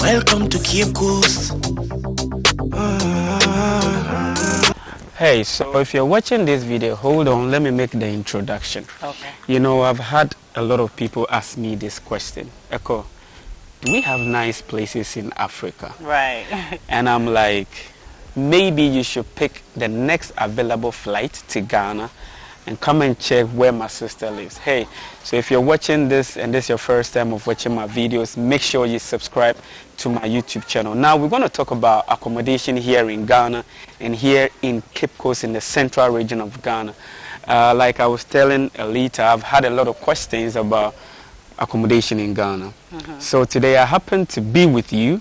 Welcome to Cape Coast. Hey, so if you're watching this video, hold on, let me make the introduction. Okay. You know, I've had a lot of people ask me this question. Echo, we have nice places in Africa? Right. And I'm like, maybe you should pick the next available flight to Ghana and come and check where my sister lives. Hey, so if you're watching this and this is your first time of watching my videos, make sure you subscribe to my YouTube channel. Now we're going to talk about accommodation here in Ghana and here in Cape Coast in the central region of Ghana. Uh, like I was telling Alita, I've had a lot of questions about accommodation in Ghana. So today I happen to be with you,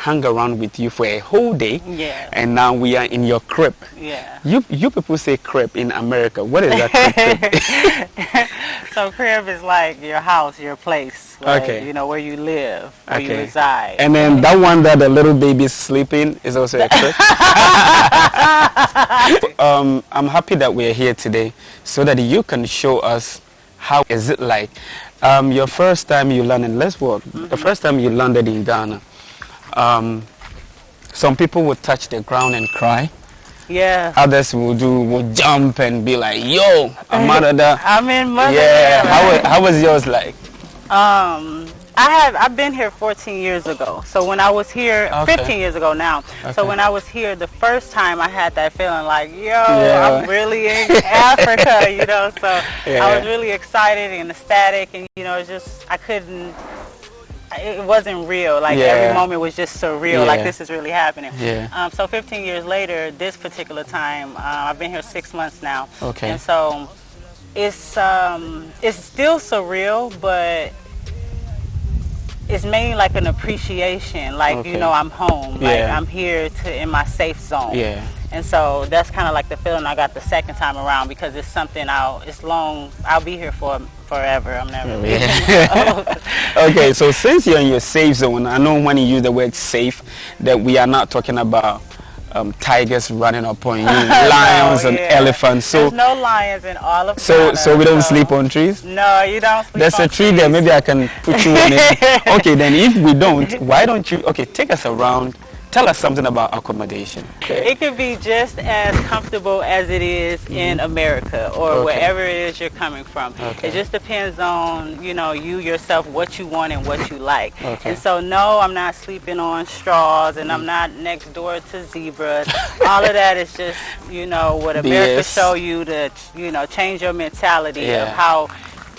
hang around with you for a whole day. Yeah. And now we are in your crib. Yeah. You you people say crib in America. What is that crib? So crib is like your house, your place. Like, Okay. You know where you live, where you reside. and then that one that the little baby is sleeping is also a crib. um, I'm happy that we're here today so that you can show us how is it like. Um, your first time you landed, let's walk. The first time you landed in Ghana, um, some people would touch the ground and cry. yeah. Others will do will jump and be like, "Yo, I'm out of that." I'm in mother. Yeah. How wa- how was yours like? Um, I have I've been here 14 years ago. So when I was here, Okay. 15 years ago now. So when I was here the first time, I had that feeling like, yo, Yeah. I'm really in Africa, you know. So I was really excited and ecstatic, and you know, just I couldn't. It wasn't real. Like Yeah. every moment was just surreal. Like this is really happening. Yeah. Um, so 15 years later, this particular time, uh, I've been here six months now. Okay. And so it's um, it's still surreal, but it's mainly like an appreciation. Like Okay. you know, I'm home. Like Yeah. I'm here to in my safe zone. Yeah. And so that's kind of like the feeling I got the second time around because it's something I'll it's long I'll be here for forever. I'm never leaving. okay, so since you're in your safe zone, I know when you use the word safe that we are not talking about um, tigers running upon you, lions No, and yeah. elephants. So There's no lions in all of so Ghana, so we don't sleep on trees. No, you don't sleep There's a tree there. Maybe I can put you on it. Okay, then if we don't, why don't you? Okay, take us around. Tell us something about accommodation. It could be just as comfortable as it is in mm-hmm. America or Okay. wherever it is you're coming from. Okay. It just depends on, you know, you yourself, what you want and what you like. Okay. And so, no, I'm not sleeping on straws and I'm mm. not next door to zebras. All of that is just, you know, what America BS. show you to, you know, change your mentality Yeah. of how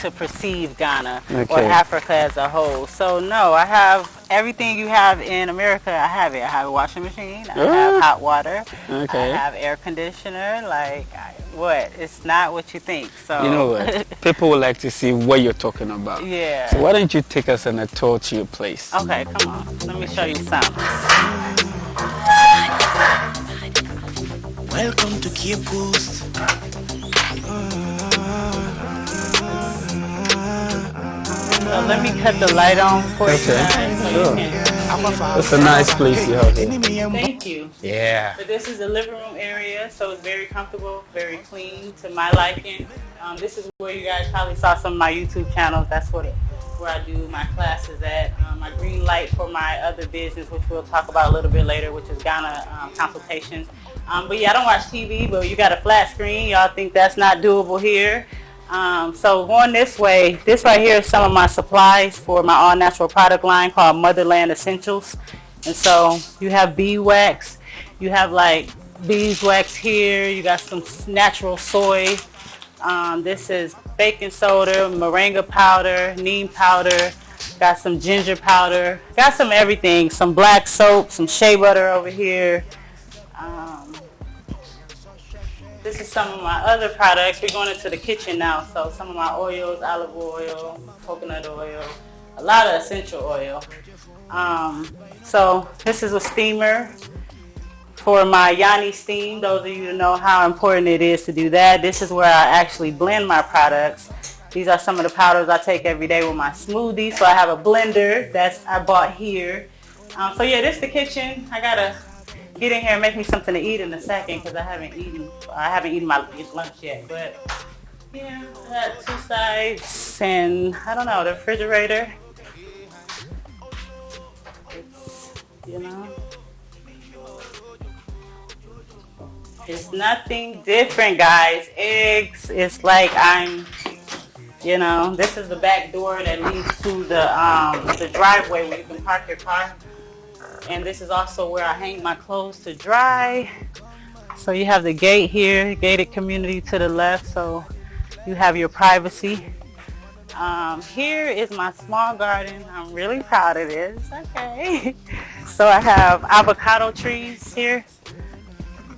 to perceive Ghana or Africa as a whole. So no, I have everything you have in America. I have it. I have a washing machine. I Ah. have hot water. Okay. I have air conditioner. Like I, what? It's not what you think. So You know what? People would like to see what you're talking about. yeah. So why don't you take us on a tour to your place? Okay, come on. Let me show you something. Welcome to Cape Coast. So let me cut the light on for you Okay, guys. so you sure. can- It's a nice place you have here. Thank you. Yeah. But this is the living room area, so it's very comfortable, very clean to my liking. Um, this is where you guys probably saw some of my YouTube channels. That's what it, where I do my classes at. Um, my green light for my other business, which we'll talk about a little bit later, which is Ghana um, consultations. Um, but yeah, I don't watch TV, but you got a flat screen. Y'all think that's not doable here. Um, so going this way, this right here is some of my supplies for my all natural product line called Motherland Essentials. And so you have beeswax, you have like beeswax here, you got some natural soy. Um, this is baking soda, moringa powder, neem powder, got some ginger powder, got some everything, some black soap, some shea butter over here. Um, this is some of my other products. We're going into the kitchen now. So some of my oils, olive oil, coconut oil, a lot of essential oil. Um, so this is a steamer for my yoni steam. Those of you know how important it is to do that. This is where I actually blend my products. These are some of the powders I take every day with my smoothie. So I have a blender that's I bought here. Um, so yeah, this is the kitchen. I gotta get in here and make me something to eat in a second because I haven't eaten. I haven't eaten my lunch yet. But Yeah, I got two sides and I don't know, the refrigerator. It's, you know, it's nothing different, guys. Eggs, it's like I'm, you know, this is the back door that leads to the um, the driveway where you can park your car. And this is also where I hang my clothes to dry. So you have the gate here, gated community to the left. So you have your privacy. Um, here is my small garden. I'm really proud of this. Okay. So I have avocado trees here.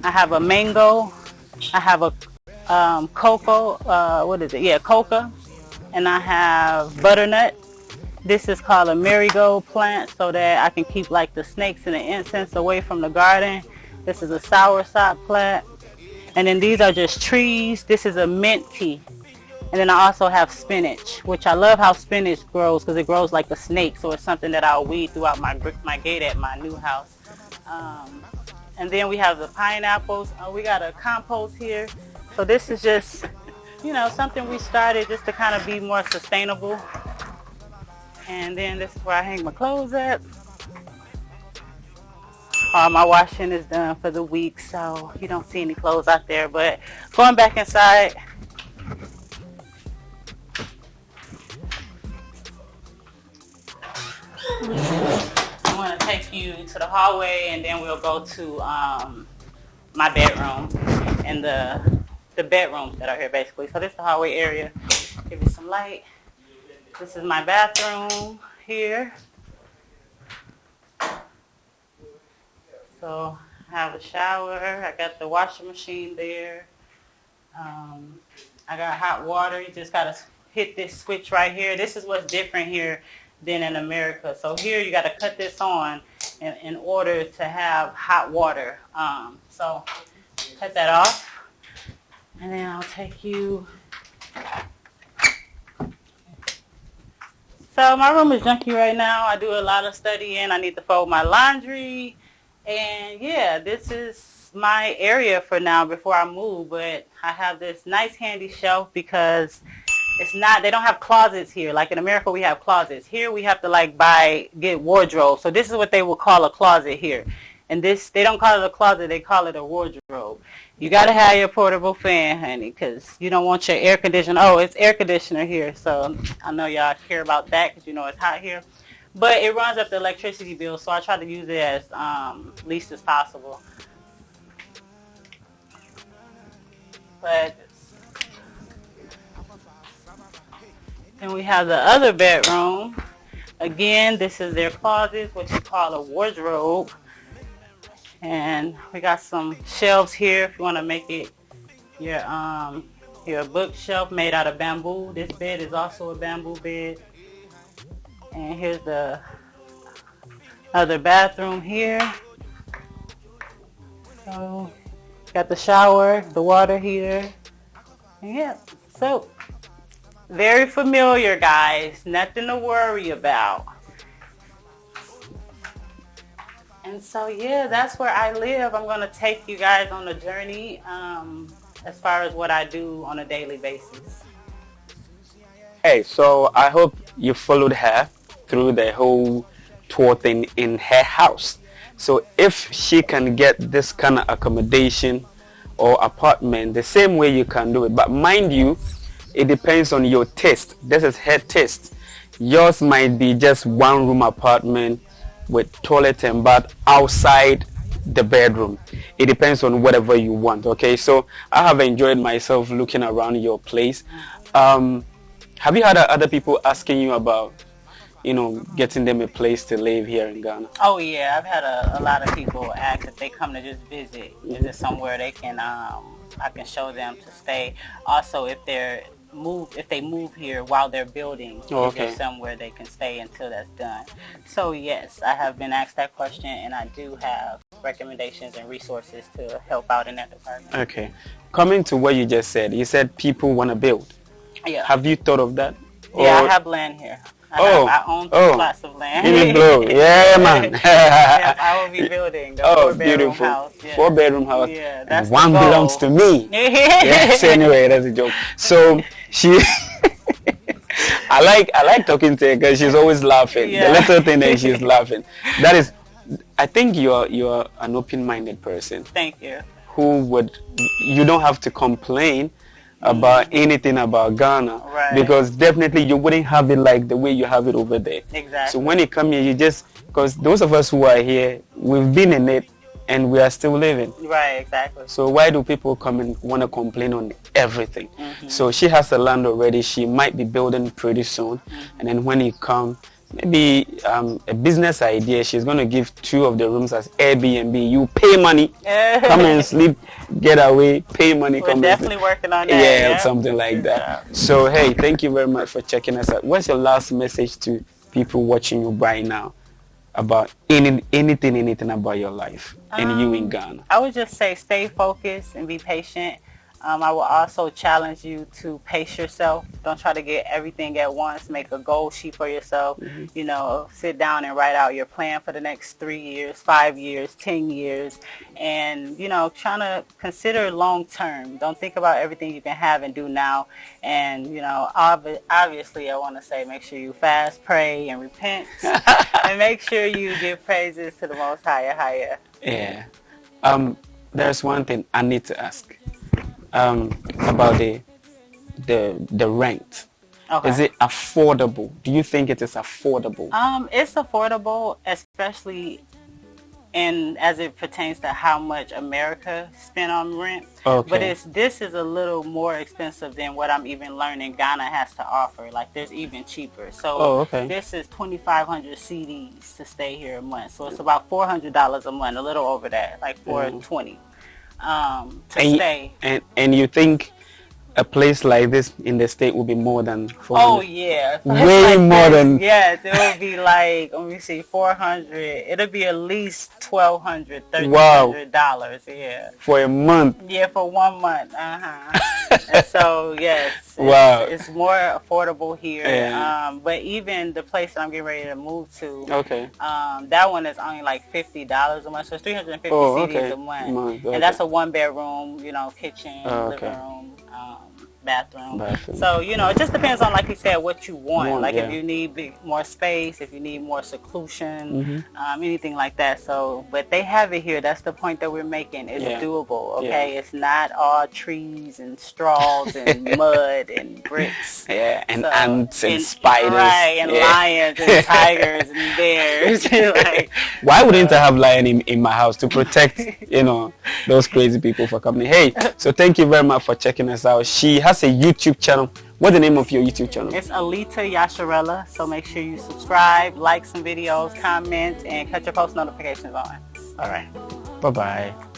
I have a mango. I have a um, cocoa. Uh, what is it? Yeah, coca. And I have butternut. This is called a marigold plant so that I can keep like the snakes and the incense away from the garden. This is a soursop plant. And then these are just trees. This is a mint tea. And then I also have spinach, which I love how spinach grows because it grows like a snake. So it's something that I'll weed throughout my my gate at my new house. Um, and then we have the pineapples. Uh, we got a compost here. So this is just, you know, something we started just to kind of be more sustainable. And then this is where I hang my clothes up. All my washing is done for the week, so you don't see any clothes out there. But going back inside, I'm going to take you to the hallway and then we'll go to um, my bedroom and the the bedrooms that are here basically. So this is the hallway area. Give you some light. This is my bathroom here. So I have a shower. I got the washing machine there. Um, I got hot water. You just got to hit this switch right here. This is what's different here than in America. So here you got to cut this on in, in order to have hot water. Um, so cut that off. And then I'll take you. So my room is junky right now. I do a lot of studying. I need to fold my laundry. And yeah, this is my area for now before I move. But I have this nice handy shelf because it's not they don't have closets here like in america we have closets here we have to like buy get wardrobe so this is what they will call a closet here and this they don't call it a closet they call it a wardrobe you got to have your portable fan honey because you don't want your air conditioner oh it's air conditioner here so i know y'all care about that because you know it's hot here but it runs up the electricity bill so i try to use it as um, least as possible but And we have the other bedroom. Again, this is their closet, what you call a wardrobe. And we got some shelves here if you want to make it your um your bookshelf made out of bamboo. This bed is also a bamboo bed. And here's the other bathroom here. So got the shower, the water heater. yeah, so very familiar, guys. Nothing to worry about. And so, yeah, that's where I live. I'm going to take you guys on a journey um, as far as what I do on a daily basis. Hey, so I hope you followed her through the whole tour thing in her house. So if she can get this kind of accommodation or apartment the same way you can do it, but mind you, it depends on your taste. This is her taste. Yours might be just one room apartment with toilet and bath outside the bedroom. It depends on whatever you want. Okay, so I have enjoyed myself looking around your place. Um, have you had other people asking you about, you know, getting them a place to live here in Ghana? Oh yeah, I've had a, a lot of people ask if they come to just visit. Is there somewhere they can, um, I can show them to stay? Also, if they're move if they move here while they're building oh, okay. somewhere they can stay until that's done? So yes i have been asked that question and i do have recommendations and resources to help out in that department. Okay. Coming to what you just said you said people want to build. Yeah. Have you thought of that? Yeah i have land here Oh, I own two oh. plots of land. In blow. Yeah, man. yes, I will be building the oh, four bedroom beautiful. house. Yeah. Four bedroom house. Yeah, that's one belongs to me. yes, anyway, that's a joke. So she, I like I like talking to her because she's always laughing. Yeah. The little thing that she's laughing. That is, I think you're you're an open-minded person Thank you. who would you don't have to complain about anything about Ghana Right. because definitely you wouldn't have it like the way you have it over there. Exactly. So when you come here, you just because those of us who are here, we've been in it and we are still living. Right, exactly. So why do people come and want to complain on everything? Mm-hmm. So she has the land already. She might be building pretty soon, Mm-hmm. and then when you come, maybe um, a business idea. She's going to give two of the rooms as Airbnb. You pay money, come and sleep, get away, pay money, We're come definitely working on that. Yeah, yeah. something like that. job. So hey, thank you very much for checking us out. What's your last message to people watching you right now about any anything, anything about your life and you in Um, Ghana? I would just say stay focused and be patient. Um, I will also challenge you to pace yourself. Don't try to get everything at once. Make a goal sheet for yourself. Mm-hmm. You know, sit down and write out your plan for the next three years, five years, ten years, and you know, trying to consider long term. Don't think about everything you can have and do now. And you know, obvi- obviously, I want to say make sure you fast, pray, and repent, and make sure you give praises to the Most Higher, Higher. Yeah. Um, there's one thing I need to ask um, about the the the rent. Okay. Is it affordable? Do you think it is affordable? Um, it's affordable, especially in as it pertains to how much America spent on rent. Okay. But it's this is a little more expensive than what I'm even learning Ghana has to offer. Like there's even cheaper. So Oh, okay. this is 2,500 cedis to stay here a month. So it's about $400 a month, a little over that, like 420 um, to and, stay. and and you think a place like this in the state would be more than 400? Oh yeah, Way Like more this. than- yes. It would be like let me see, four hundred. It'll be at least twelve hundred, thirteen Wow. hundred dollars. Yeah, For a month. yeah, for one month. Uh huh. and so yes, it's, Wow. it's more affordable here. Yeah. Um, but even the place that I'm getting ready to move to, Okay. um, that one is only like fifty dollars a month. So it's three hundred and fifty Oh, cedis okay. a month, Month, okay. and that's a one bedroom, you know, kitchen, Oh, living room, bathroom. Bathroom. So you know, it just depends on, like you said, what you want. Want, like if you need more space, if you need more seclusion, Mm-hmm. um, anything like that. So, but they have it here. That's the point that we're making. It's Yeah. doable. Okay, it's not all trees and straws and mud and bricks. Yeah, and So, ants and, spiders. right? And Yeah. lions and tigers and bears. like, Why wouldn't I have lion in, in my house to protect, you know, those crazy people for coming? Hey, so thank you very much for checking us out. She has a YouTube channel. What's the name of your YouTube channel? It's Alita Yasharella, so make sure you subscribe, like some videos, comment, and cut your post notifications on. All right. Bye bye.